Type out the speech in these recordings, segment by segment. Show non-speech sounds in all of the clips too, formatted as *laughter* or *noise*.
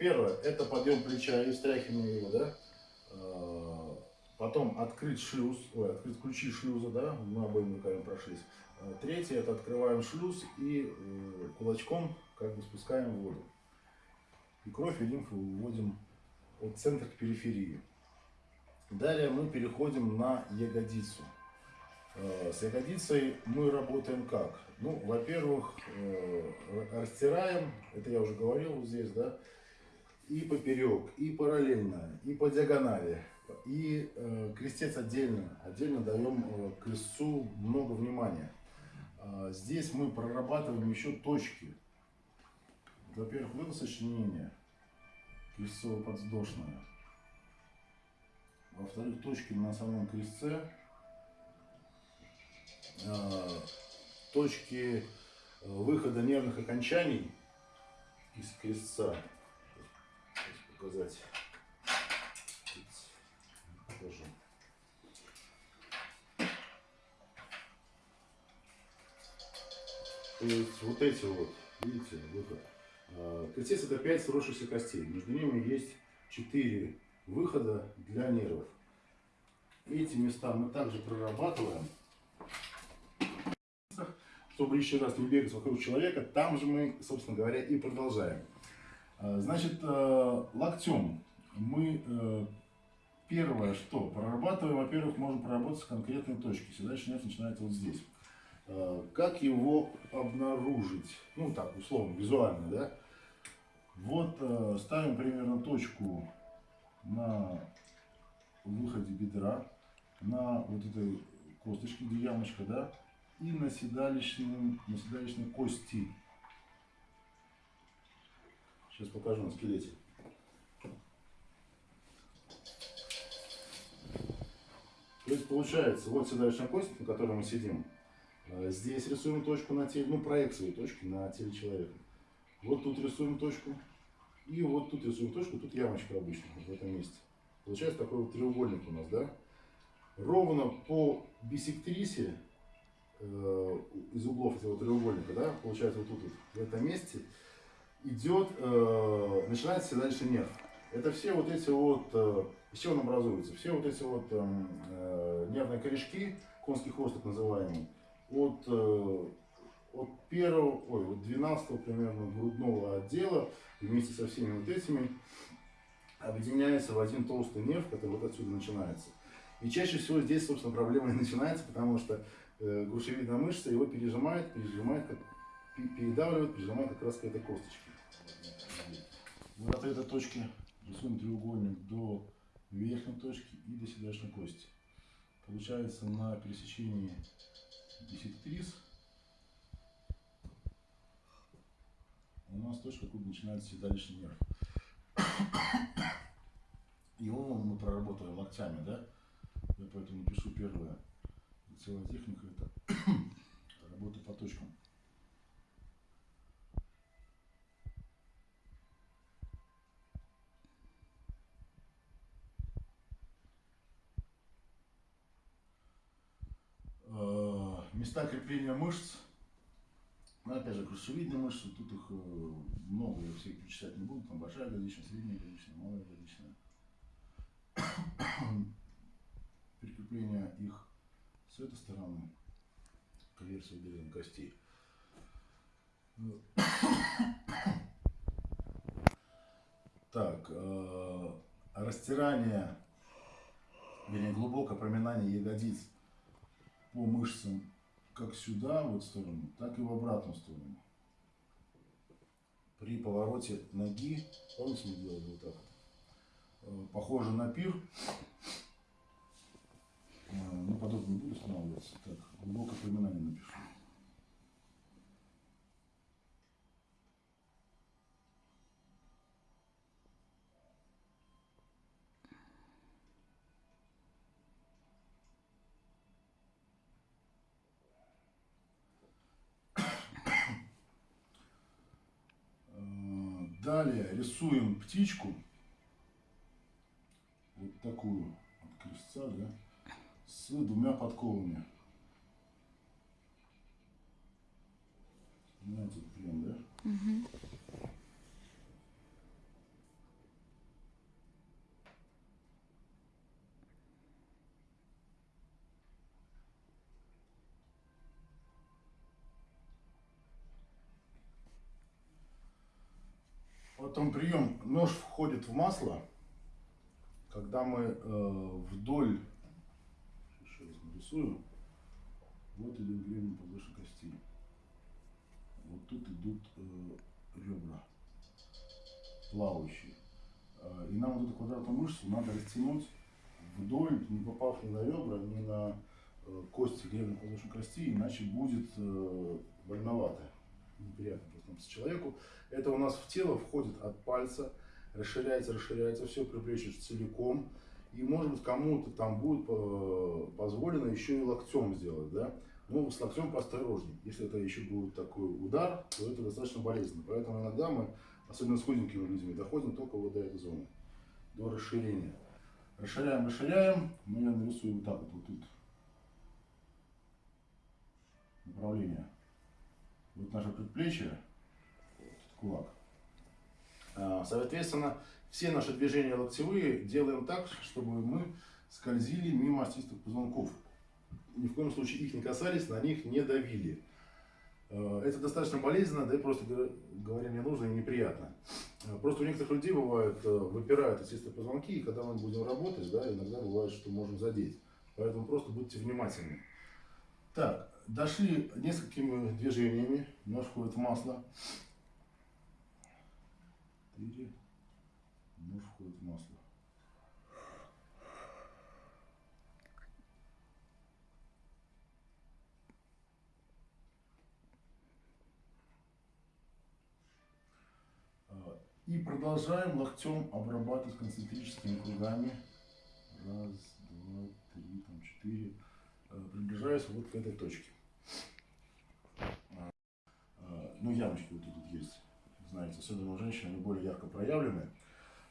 первое, это подъем плеча и встряхивание его, да. А, потом открыть шлюз, ой, открыть ключи шлюза, да, мы обоими руками прошлись. А, третье, это открываем шлюз и э, кулачком как бы спускаем воду. И кровь и лимфу выводим от центра к периферии. Далее мы переходим на ягодицу. Э, с ягодицей мы работаем как? Ну, во-первых, э, растираем, это я уже говорил здесь, да, и поперек, и параллельно, и по диагонали, и э, крестец отдельно. Отдельно даем э, крестцу много внимания. Э, здесь мы прорабатываем еще точки. Во-первых, вот это сочленение крестцово-подвздошное. Во-вторых, точки на самом крестце Э, точки выхода нервных окончаний из крестца. Показать. Покажу. То есть вот эти вот, видите, выход. Крестец это 5 сросшихся костей. Между ними есть 4 выхода для нервов. Эти места мы также прорабатываем чтобы лишний раз не бегать вокруг человека, там же мы, собственно говоря, и продолжаем. А, значит, э, локтем мы э, первое, что прорабатываем, во-первых, можем проработать конкретные точки. Седалищный нерв начинается вот здесь. Как его обнаружить? Ну, так, условно, визуально, да? Вот э, ставим примерно точку на выходе бедра, на вот этой косточке, где ямочка, да? и на седалищной, на седалищной кости. Сейчас покажу на скелете. То есть получается, вот седалищная кость, на которой мы сидим. А здесь рисуем точку на теле, ну проекцию точки на теле человека. Вот тут рисуем точку. И вот тут рисуем точку, тут ямочка обычно, в этом месте. Получается такой вот треугольник у нас, да? Ровно по бисектрисе Э, из углов этого треугольника, да, получается вот тут, вот, в этом месте, идет, э, начинается седалищный нерв. Это все вот эти вот, э, чего он образуется? Все вот эти вот эм, э, нервные корешки, конский хвост так называемый, от, э, от первого, ой, от 12 примерно грудного отдела вместе со всеми вот этими объединяется в один толстый нерв, который вот отсюда начинается. И чаще всего здесь, собственно, проблема и начинается, потому что э, грушевидная мышца его пережимает, пережимает, как, передавливает, пережимает как раз к этой косточке. Вот от этой точки рисуем треугольник до верхней точки и до седалищной кости. Получается на пересечении бисектрис у нас точка, откуда начинается седалищный нерв. Его мы проработали локтями, да? Я поэтому пишу первое целая техника это *coughs* работа по точкам. Э, места крепления мышц. Ну, опять же, крышевидные мышцы, тут их э, много, я всех перечислять не буду. Там большая ягодичная, средняя ягодичная, малая ягодичная. *coughs* Прикрепление их с этой стороны конверсия выделения костей. *coughs* Так, э, растирание, вернее, глубокое проминание ягодиц по мышцам как сюда, в эту сторону, так и в обратную сторону. При повороте ноги, помните, мы делали вот так э, похоже на пир, а, ну, подробно не буду останавливаться. Так, глубокое поминание напишу. А, далее рисуем птичку. Вот такую от крестца, да с двумя подковами. Понимаете, прием, да? Угу. Потом прием. Нож входит в масло, когда мы э, вдоль, еще раз нарисую, вот идет гребень подвыше кости. Вот тут идут э, ребра плавающие. Э, и нам вот эту квадратную мышцу надо растянуть вдоль, не попав ни на ребра, ни на э, кости гребня подвздошной кости, иначе будет э, больновато, неприятно просто человеку. Это у нас в тело входит от пальца, расширяется, расширяется, все приплечишь целиком. И может быть кому-то там будет позволено еще и локтем сделать, да. Но с локтем поосторожней. Если это еще будет такой удар, то это достаточно болезненно. Поэтому иногда мы, особенно с худенькими людьми, доходим только вот до этой зоны, до расширения. Расширяем, расширяем. Ну, я нарисую вот так вот, вот тут направление. Вот наше предплечье, кулак. А, соответственно, все наши движения локтевые делаем так, чтобы мы скользили мимо остистых позвонков. Ни в коем случае их не касались, на них не давили. А, это достаточно болезненно, да и просто говоря не нужно и неприятно. А, просто у некоторых людей бывает, э, выпирают остистые позвонки, и когда мы будем работать, да, иногда бывает, что можем задеть. Поэтому просто будьте внимательны. Так, дошли несколькими движениями, нож входит в масло. 4, нож входит в масло. А, и продолжаем локтем обрабатывать концентрическими кругами. Раз, два, три, там четыре. А, приближаясь вот к этой точке. А, ну, ямочки вот тут есть знаете, особенно у женщин, они более ярко проявлены.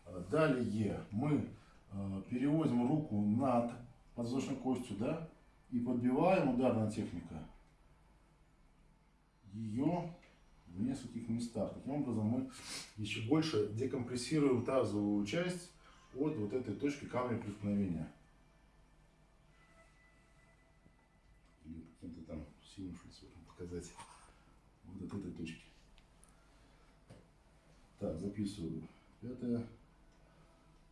Э, далее мы э, переводим руку над подвздошной костью, да, и подбиваем ударная техника ее в нескольких местах. Таким образом мы еще больше декомпрессируем тазовую часть от вот этой точки камня преткновения. Или каким-то там синим шульцем показать. Вот от этой точки. Так, записываю. Пятое.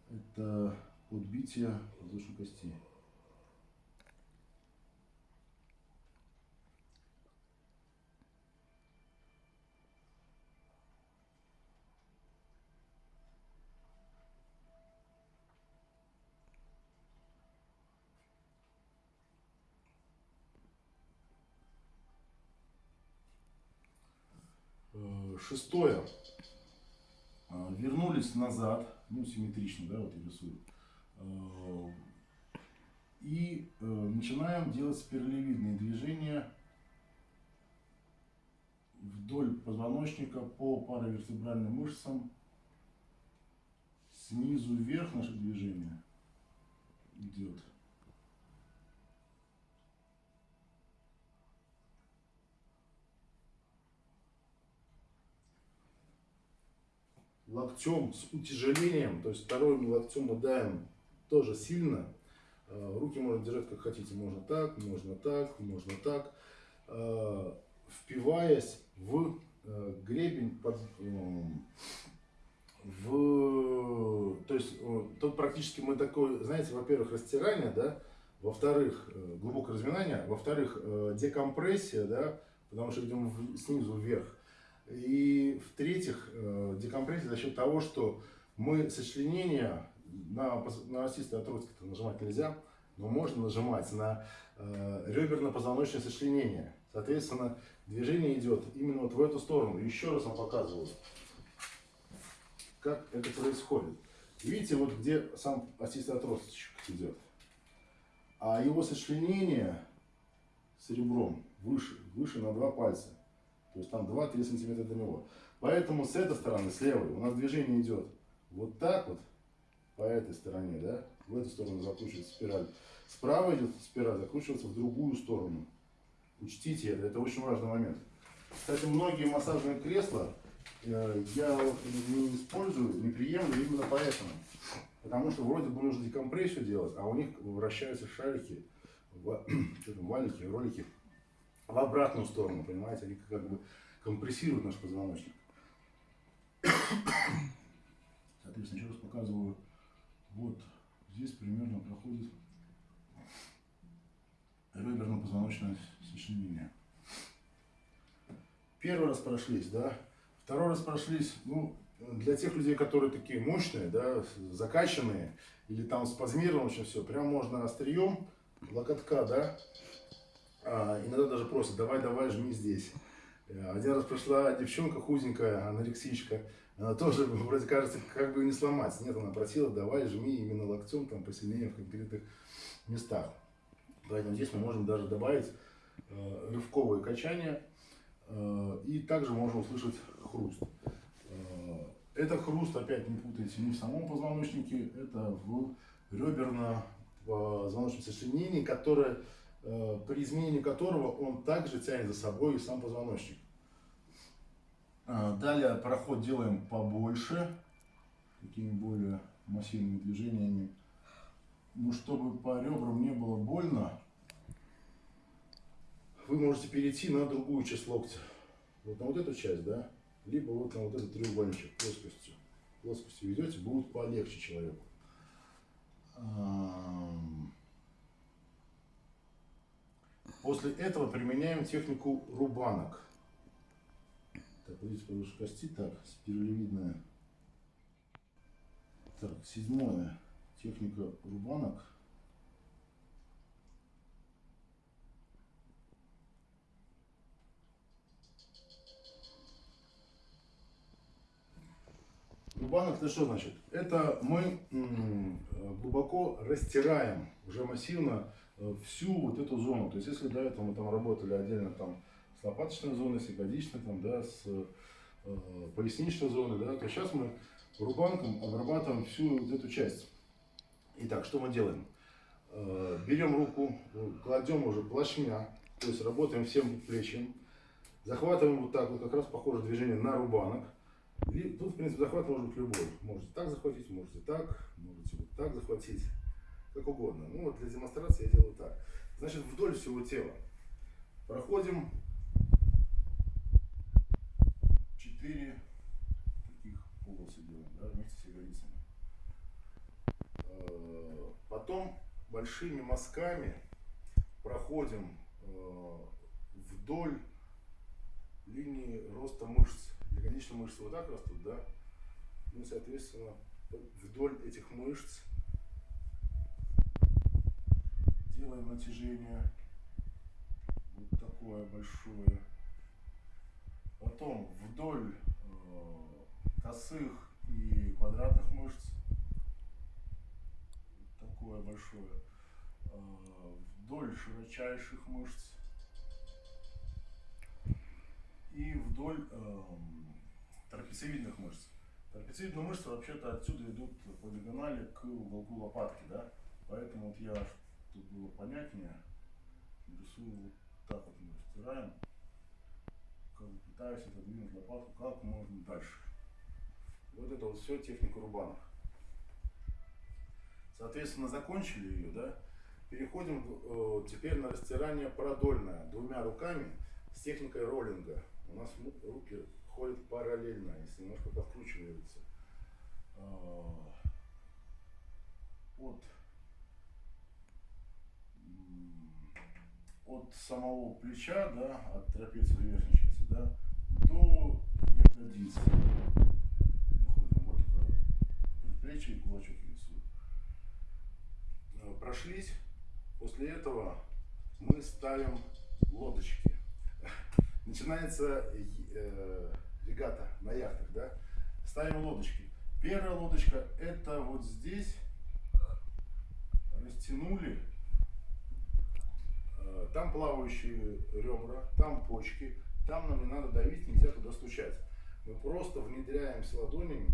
Это подбитие воздушной кости. Э, шестое. А, вернулись назад, ну, симметрично, да, вот я рисую. А, и э, начинаем делать спиралевидные движения вдоль позвоночника по паравертебральным мышцам. Снизу вверх наше движение идет. Локтем с утяжелением, то есть вторым локтем мы давим тоже сильно. Э, руки можно держать как хотите, можно так, можно так, можно так, э, впиваясь в э, гребень, под, в, то есть тут практически мы такой, знаете, во-первых, растирание, да, во-вторых, глубокое разминание, во-вторых, декомпрессия, да, потому что идем снизу вверх, и в-третьих, э, декомпрессия за счет того, что мы сочленения на, на осистые отростки нажимать нельзя, но можно нажимать на э, реберно-позвоночное сочленение. Соответственно, движение идет именно вот в эту сторону. Еще раз вам показываю, как это происходит. Видите, вот где сам осистый отросточек идет. А его сочленение с ребром выше, выше на два пальца. То есть там 2-3 сантиметра до него. Поэтому с этой стороны, с левой, у нас движение идет вот так вот, по этой стороне, да, в эту сторону закручивается спираль. Справа идет спираль, закручивается в другую сторону. Учтите это, это очень важный момент. Кстати, многие массажные кресла э, я не использую, не приемлю именно поэтому. Потому что вроде бы нужно декомпрессию делать, а у них вращаются шарики, *clears throat* валики, ролики в обратную сторону, понимаете, они как бы компрессируют наш позвоночник. Соответственно, еще раз показываю. Вот здесь примерно проходит реберно-позвоночное сочленение. Первый раз прошлись, да. Второй раз прошлись, ну, для тех людей, которые такие мощные, да, закачанные, или там спазмировано очень все, прям можно острием локотка, да, иногда даже просят, давай, давай, жми здесь. Э, один раз пришла девчонка худенькая, анорексичка, она тоже, *laughs* вроде кажется, как бы не сломать. Нет, она просила, давай, жми именно локтем, там, посильнее в конкретных местах. Поэтому здесь мы можем даже добавить э, рывковые качания, э, и также можно услышать хруст. Э, это хруст, опять не путайте, не в самом позвоночнике, это в реберно-позвоночном сочленении, которое при изменении которого он также тянет за собой и сам позвоночник. А, далее проход делаем побольше, такими более массивными движениями. Ну, чтобы по ребрам не было больно, вы можете перейти на другую часть локтя. Вот на вот эту часть, да? Либо вот на вот этот треугольничек плоскостью. Плоскостью ведете, будет полегче человеку. После этого применяем технику рубанок. Так, видите, повыше кости. Так, спиралевидная. Так, седьмое. Техника рубанок. Рубанок это что значит? Это мы глубоко растираем уже массивно Э, всю вот эту зону. То есть, если до этого мы там работали отдельно там с лопаточной зоной, с ягодичной, там, да, с э, поясничной зоной, да, то сейчас мы рубанком обрабатываем всю вот эту часть. Итак, что мы делаем? Э, берем руку, кладем уже плашмя, то есть работаем всем плечем, захватываем вот так, вот как раз похоже движение на рубанок. И тут, в принципе, захват может быть любой. Можете так захватить, можете так, можете вот так захватить как угодно. Ну вот для демонстрации я делаю так. Значит, вдоль всего тела проходим 4 таких полосы делаем, да, вместе с ягодицами. Э, потом большими мазками проходим э, вдоль линии роста мышц. Ягодичные мышцы вот так растут, да? Ну, соответственно, вдоль этих мышц делаем натяжение вот такое большое. Потом вдоль э, косых и квадратных мышц вот такое большое. Э, вдоль широчайших мышц и вдоль э, трапециевидных мышц. Трапециевидные мышцы вообще-то отсюда идут по диагонали к уголку лопатки, да? Поэтому вот я чтобы было понятнее, рисую вот так вот мы растираем, как бы пытаюсь отодвинуть лопатку как можно дальше. Вот это вот все техника рубанов. Соответственно, закончили ее, да? Переходим э, теперь на растирание продольное двумя руками с техникой роллинга. У нас руки ходят параллельно, если немножко подкручиваются. Э, от от самого плеча, да, от трапеции верхней части, да, до ягодицы. Доходим вот и кулачок рисуем. Э, прошлись. После этого мы ставим лодочки. Начинается э, регата на яхтах, да. Ставим лодочки. Первая лодочка это вот здесь растянули там плавающие ребра, там почки, там нам не надо давить, нельзя туда стучать. Мы просто внедряемся ладонями,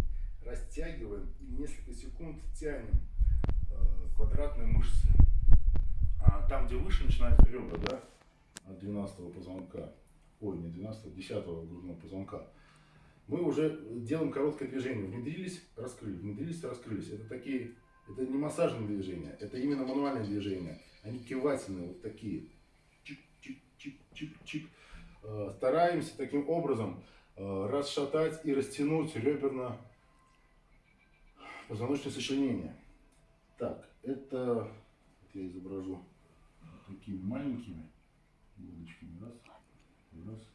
растягиваем и несколько секунд тянем э, квадратные мышцы. А там, где выше начинаются ребра, да, от 12 позвонка, ой, не 12, 10 грудного позвонка, мы уже делаем короткое движение. Внедрились, раскрыли, внедрились, раскрылись. Это такие, это не массажные движения, это именно мануальные движения. Они кивательные, вот такие. Чик-чик-чик-чик-чик. Э, стараемся таким образом э, расшатать и растянуть реберно позвоночное сочленение. Так, это я изображу такими маленькими иголочками. Раз, раз, раз,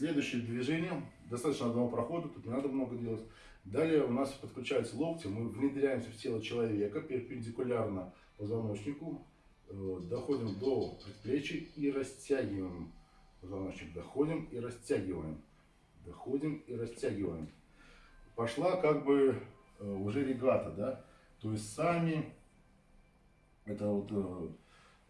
Следующее движение, достаточно одного прохода, тут не надо много делать. Далее у нас подключаются локти, мы внедряемся в тело человека перпендикулярно позвоночнику, э, доходим до предплечья и растягиваем позвоночник. Доходим и растягиваем. Доходим и растягиваем. Пошла как бы э, уже регата, да? То есть сами, это вот э,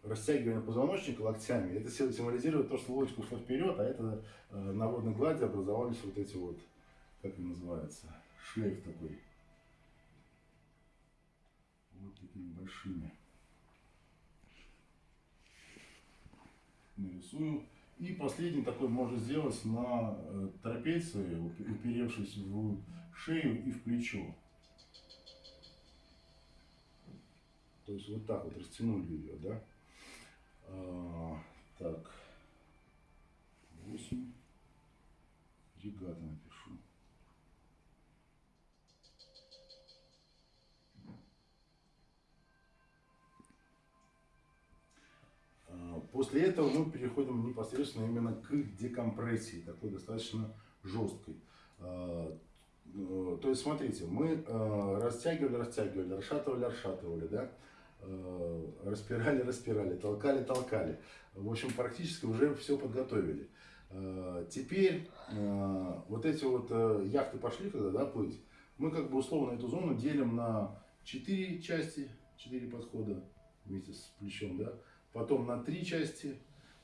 растягивание позвоночника локтями, это символизирует то, что лодочка ушла вперед, а это э, на водной глади образовались вот эти вот, как это называется, шлейф такой. Вот такими большими. Нарисую. И последний такой можно сделать на э, трапеции, уперевшись в шею и в плечо. То есть вот так вот растянули ее, да? А, так. 8. Регата напишу. А, после этого мы переходим непосредственно именно к декомпрессии, такой достаточно жесткой. А, э, то есть, смотрите, мы э, растягивали, растягивали, расшатывали, расшатывали, да? Э, распирали, *laughs* распирали, толкали, толкали. В общем, практически уже все подготовили. Теперь вот эти вот яхты пошли, когда да, плыть, мы как бы условно эту зону делим на 4 части, 4 подхода вместе с плечом, да, потом на три части,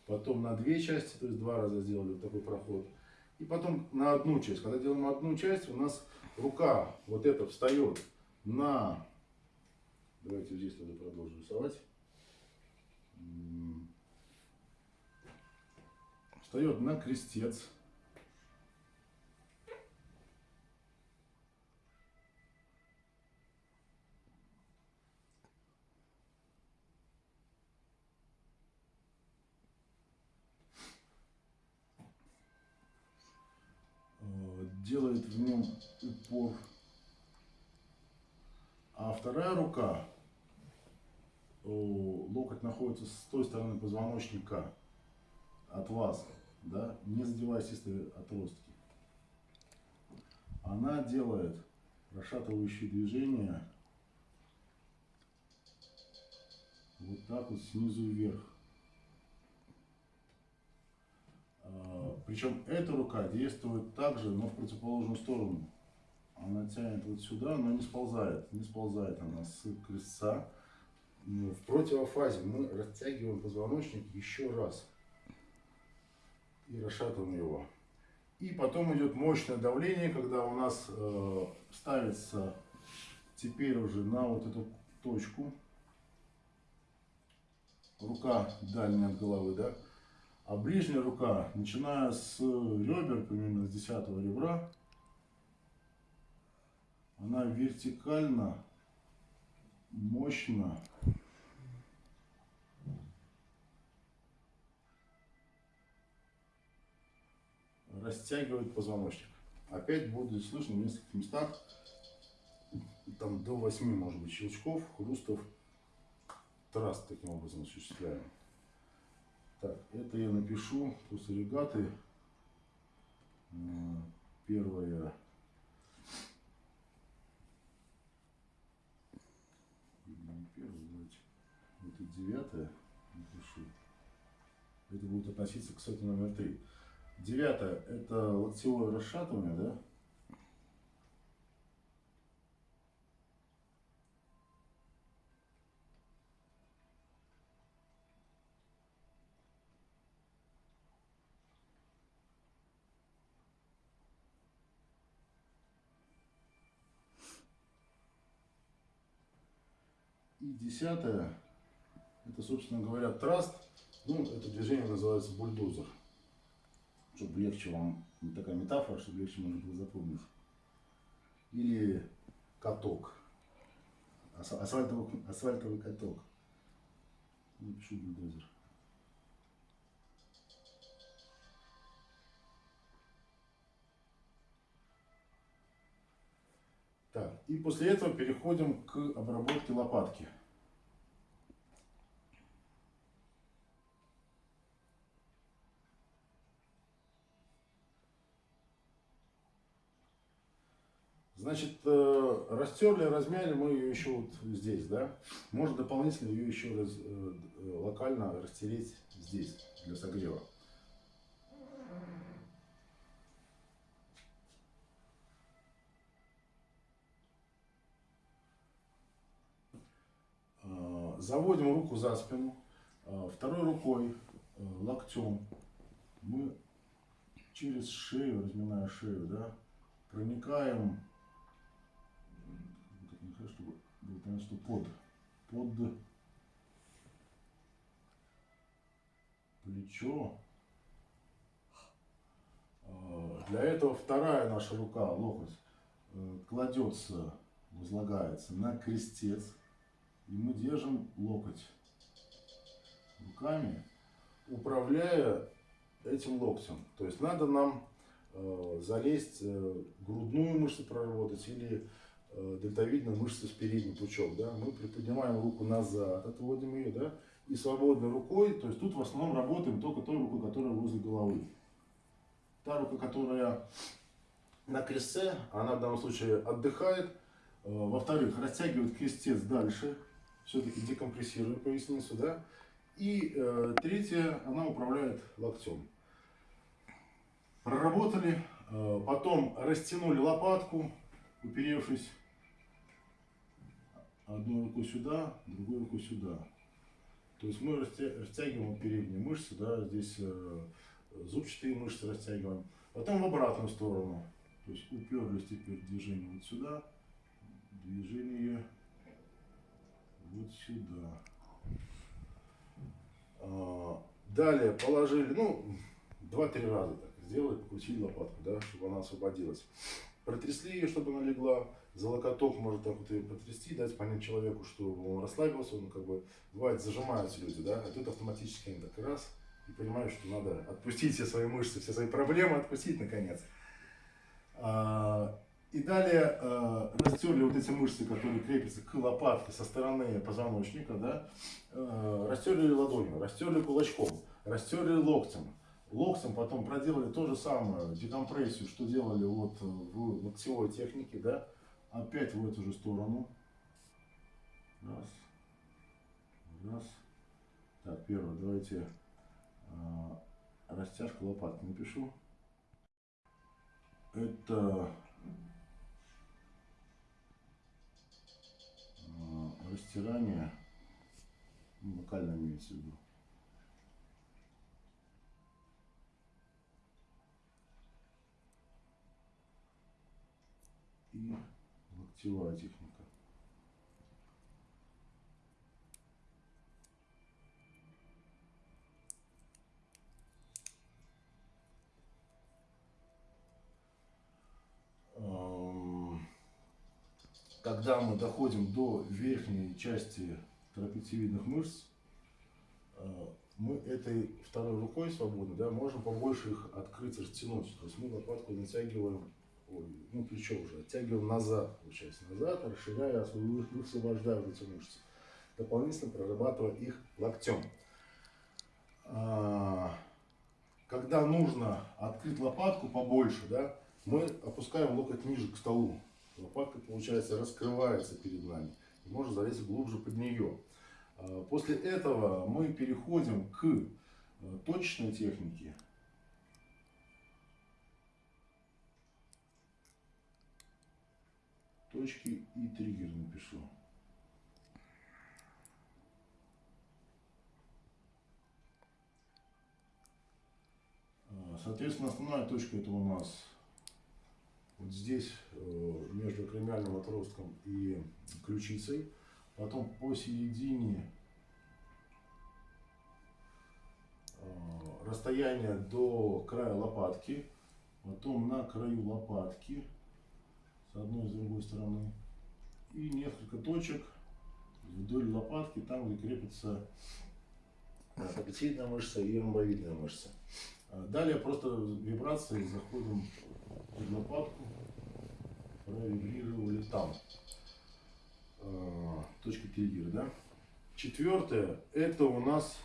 потом на две части, то есть два раза сделали вот такой проход, и потом на одну часть. Когда делаем одну часть, у нас рука вот эта встает на, давайте здесь тогда продолжим рисовать, встает на крестец. делает в нем упор. А вторая рука, локоть находится с той стороны позвоночника от вас, да, не задеваясь если отростки. Она делает расшатывающие движения вот так вот снизу вверх. А, Причем эта рука действует также, но в противоположную сторону. Она тянет вот сюда, но не сползает. Не сползает она с крестца. В противофазе мы растягиваем позвоночник еще раз. И расшатываем его. И потом идет мощное давление, когда у нас э, ставится теперь уже на вот эту точку. Рука дальняя от головы, да? А ближняя рука, начиная с ребер, примерно с 10 ребра, она вертикально, мощно растягивает позвоночник. Опять будет слышно в нескольких местах, там до 8, может быть, щелчков, хрустов, траст таким образом осуществляем. Так, это я напишу после регаты. Первое. Первое, давайте. Это девятое напишу. Это будет относиться к сути номер три. Девятое это локтевое расшатывание, да? И десятое, это, собственно говоря, траст. Ну, это движение называется бульдозер. Чтобы легче вам, такая метафора, чтобы легче можно было запомнить. Или каток. Асфальтовый, асфальтовый каток. Напишу бульдозер. Так, и после этого переходим к обработке лопатки. Значит, э, растерли, размяли мы ее еще вот здесь, да. Можно дополнительно ее еще раз, э, локально растереть здесь для согрева. Э, заводим руку за спину, второй рукой, локтем мы через шею, разминая шею, да, проникаем что под, под плечо. А, для этого вторая наша рука, локоть, э, кладется, возлагается на крестец. И мы держим локоть руками, управляя этим локтем. То есть надо нам э, залезть, э, грудную мышцу проработать или дельтовидную мышцу с передним пучок, да, мы приподнимаем руку назад, отводим ее, да, и свободной рукой, то есть тут в основном работаем только той рукой, которая возле головы. Та рука, которая на кресте, она в данном случае отдыхает. Э, во-вторых, растягивает крестец дальше, все-таки декомпрессируя поясницу, да. И э, третье, она управляет локтем. Проработали, э, потом растянули лопатку, уперевшись одной рукой сюда, другой рукой сюда. То есть мы растягиваем передние мышцы, да, здесь э, зубчатые мышцы растягиваем. Потом в обратную сторону. То есть уперлись теперь движение вот сюда, движение вот сюда. А, далее положили, ну, два-три раза так сделали, покрутили лопатку, да, чтобы она освободилась. Протрясли ее, чтобы она легла за локоток может так вот ее потрясти, дать понять человеку, что он расслабился, он как бы, бывает, зажимаются люди, да, а тут автоматически они так раз, и понимают, что надо отпустить все свои мышцы, все свои проблемы, отпустить наконец. А, и далее э, растерли вот эти мышцы, которые крепятся к лопатке со стороны позвоночника, да, э, растерли ладонью, растерли кулачком, растерли локтем. Локтем потом проделали то же самое, декомпрессию, что делали вот в локтевой технике, да, опять в эту же сторону. Раз. Раз. Так, первое, давайте э, растяжка лопатки напишу. Это э, растирание, ну, локально имеется в виду. И локтевая техника. Когда мы доходим до верхней части трапециевидных мышц, э, мы этой второй рукой свободно, да, можем побольше их открыть, растянуть. То есть мы лопатку натягиваем ну плечо уже, оттягиваем назад, получается, назад, расширяя, высвобождая эти мышцы, дополнительно прорабатывая их локтем. А, когда нужно открыть лопатку побольше, да, мы опускаем локоть ниже к столу. Лопатка, получается, раскрывается перед нами. И можно залезть глубже под нее. А, после этого мы переходим к э, точечной технике. Точки и триггер напишу. А, соответственно, основная точка это у нас вот здесь, э, между кремиальным отростком и ключицей. Потом посередине э, расстояние до края лопатки. Потом на краю лопатки с одной и с другой стороны. И несколько точек вдоль лопатки, там где крепится э, трапециевидная мышца и ромбовидная мышца. А Далее просто вибрацией заходим в лопатку, провибрировали там. А, Точка триггера, да? Четвертое, это у нас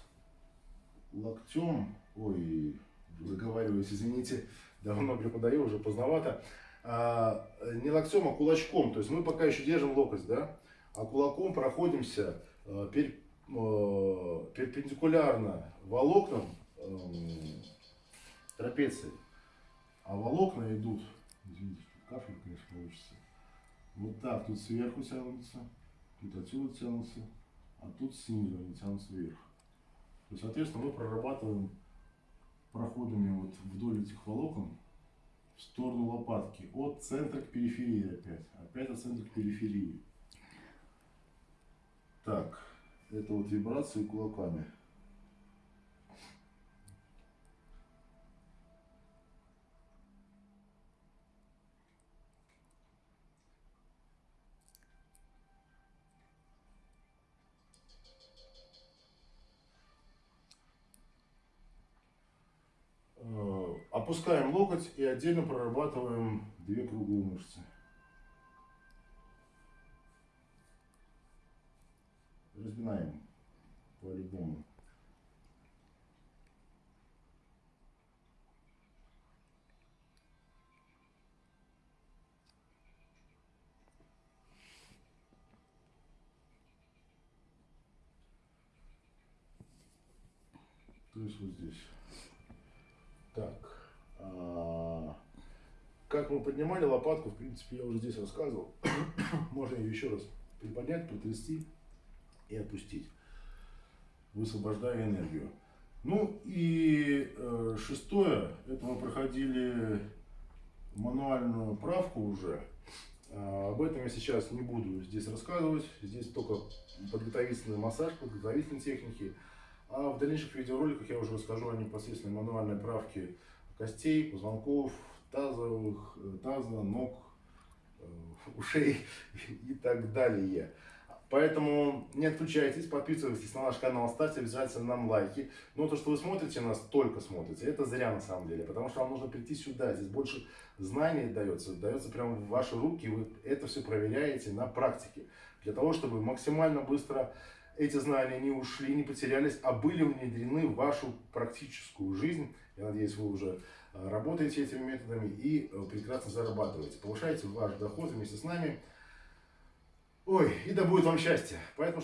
локтем, ой, заговариваюсь, извините, давно преподаю, уже поздновато, не локтем, а кулачком, то есть мы пока еще держим локоть, да, а кулаком проходимся э, э, перпендикулярно волокнам эм, трапеции, а волокна идут, извините, кафель, конечно, получится, вот так, тут сверху тянутся, тут отсюда тянутся, а тут снизу они тянутся вверх. То есть, соответственно, мы прорабатываем проходами вот вдоль этих волокон в сторону лопатки. От центра к периферии опять. Опять от центра к периферии. Так, это вот вибрации кулаками. Опускаем локоть и отдельно прорабатываем две круглые мышцы. Разминаем по-любому. То есть вот здесь. Так. а, Как поднимали лопатку, в принципе, я уже здесь рассказывал. *coughs* Можно ее еще раз приподнять, потрясти и опустить, высвобождая энергию. Ну и э, шестое, это мы проходили мануальную правку уже. А, об этом я сейчас не буду здесь рассказывать. Здесь только подготовительный массаж, подготовительные техники. А в дальнейших видеороликах я уже расскажу о непосредственной мануальной правке костей, позвонков, тазовых, э, таза, ног, э, *laughs* ушей и так далее. Поэтому не отключайтесь, подписывайтесь на наш канал, ставьте обязательно нам лайки. Но то, что вы смотрите нас, только смотрите, это зря на самом деле, потому что вам нужно прийти сюда. Здесь больше знаний дается, дается прямо в ваши руки, вы это все проверяете на практике. Для того, чтобы максимально быстро эти знания не ушли, не потерялись, а были внедрены в вашу практическую жизнь. Я надеюсь, вы уже работаете этими методами и э, прекрасно зарабатываете. Повышаете ваш доход вместе с нами. Ой, и да будет вам счастье. Поэтому